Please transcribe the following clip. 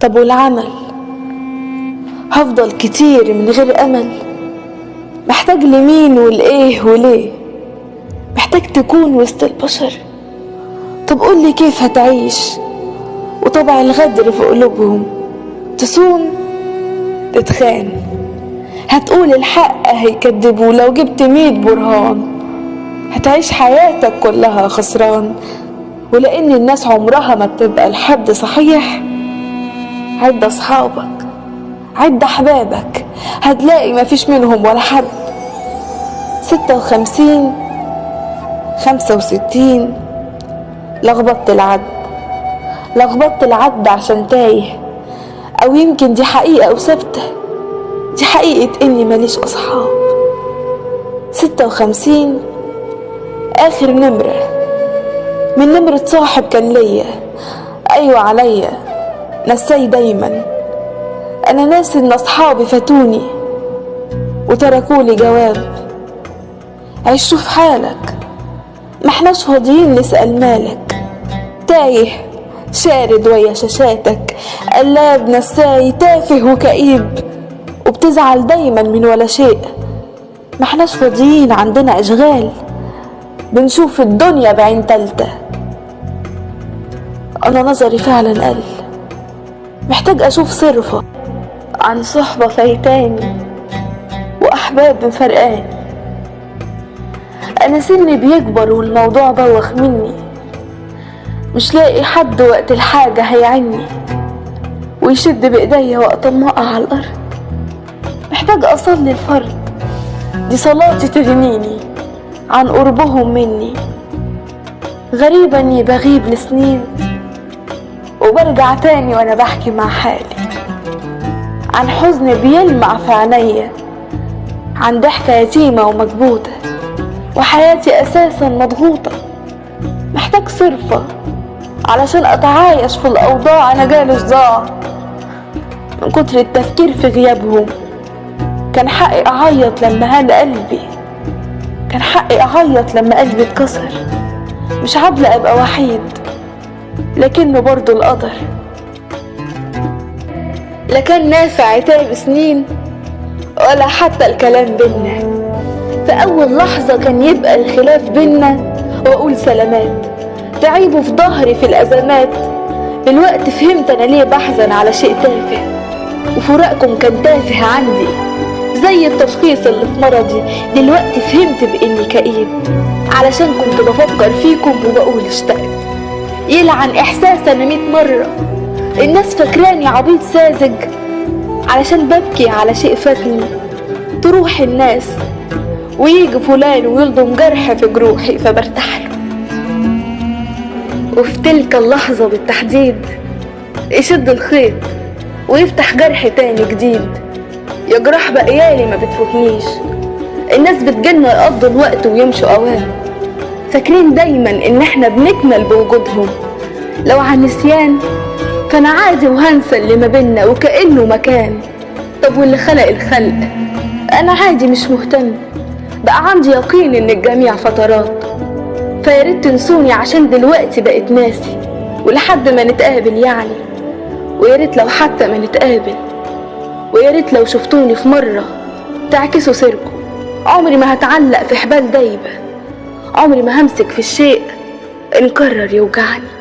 طب والعمل؟ هفضل كتير من غير أمل. محتاج لمين والإيه وليه؟ محتاج تكون وسط البشر. طب قولي كيف هتعيش؟ وطبع الغدر في قلوبهم. تصون تتخان. هتقول الحق هيكدبوا لو جبت ميت برهان. هتعيش حياتك كلها خسران. ولأن الناس عمرها ما بتبقى لحد صحيح. عد أصحابك عد أحبابك هتلاقي مفيش منهم ولا حد. ستة وخمسين خمسة وستين لخبطت العد لخبطت العد عشان تايه. أو يمكن دي حقيقة وثابتة دي حقيقة إني ماليش أصحاب. ستة وخمسين آخر نمرة. من نمرة صاحب كان ليا. أيوة عليا. نساي دايما. أنا ناسي إن أصحابي فاتوني وتركولي جواب. عيشوا في حالك. محناش فاضيين نسأل مالك. تايه شارد ويا شاشاتك. قلاب نساي تافه وكئيب. وبتزعل دايما من ولا شيء. محناش فاضيين عندنا أشغال. بنشوف الدنيا بعين تالتة. أنا نظري فعلا قل. محتاج أشوف صرفة عن صحبة فايتاني وأحباب مفرقاني أنا سني بيكبر والموضوع بوخ مني. مش لاقي حد وقت الحاجة هيعني ويشد بإيديا وقت ما أقع على الأرض. محتاج أصلي الفرد. دي صلاتي تغنيني عن قربهم مني. غريبة إني بغيب لسنين. وبرجع تاني وأنا بحكي مع حالي. عن حزن بيلمع في عينيا عن ضحكة يتيمة ومكبوتة وحياتي أساسا مضغوطة. محتاج صرفة علشان أتعايش في الأوضاع أنا جالي صداع. من كتر التفكير في غيابهم كان حقي أعيط لما هان قلبي. كان حقي أعيط لما قلبي اتكسر مش عادلة أبقى وحيد. لكنه برضو القدر. لا كان نافع عتاب سنين ولا حتى الكلام بينا. في أول لحظة كان يبقى الخلاف بينا وأقول سلامات. تعيبوا في ظهري في الأزمات. دلوقتي فهمت أنا ليه بحزن على شيء تافه. وفراقكم كان تافه عندي زي التشخيص اللي في مرضي. دلوقتي فهمت بإني كئيب. علشان كنت بفكر فيكم وبقول اشتقت. يلعن إحساس أنا ميت مرة. الناس فاكراني عبيط ساذج. علشان ببكي على شيء فاتني. تروح الناس. ويجي فلان ويلضم جرح في جروحي فبرتاح له. وفي تلك اللحظة بالتحديد يشد الخيط ويفتح جرح تاني جديد. يا جراح بقيالي ما بتفوتنيش. الناس بتجيلنا يقضوا الوقت ويمشوا اوام فاكرين دايما إن إحنا بنكمل بوجودهم. لو عن نسيان فانا عادي وهنسى اللي ما بينا وكأنه مكان. طب واللي خلق الخلق؟ أنا عادي مش مهتم. بقى عندي يقين إن الجميع فترات. فياريت تنسوني عشان دلوقتي بقيت ناسي ولحد ما نتقابل يعني. وياريت لو حتى ما نتقابل. وياريت لو شفتوني في مرة تعكسوا سيركم. عمري ما هتعلق في حبال دايبة. عمري ما همسك في الشيء انكرر يوجعني.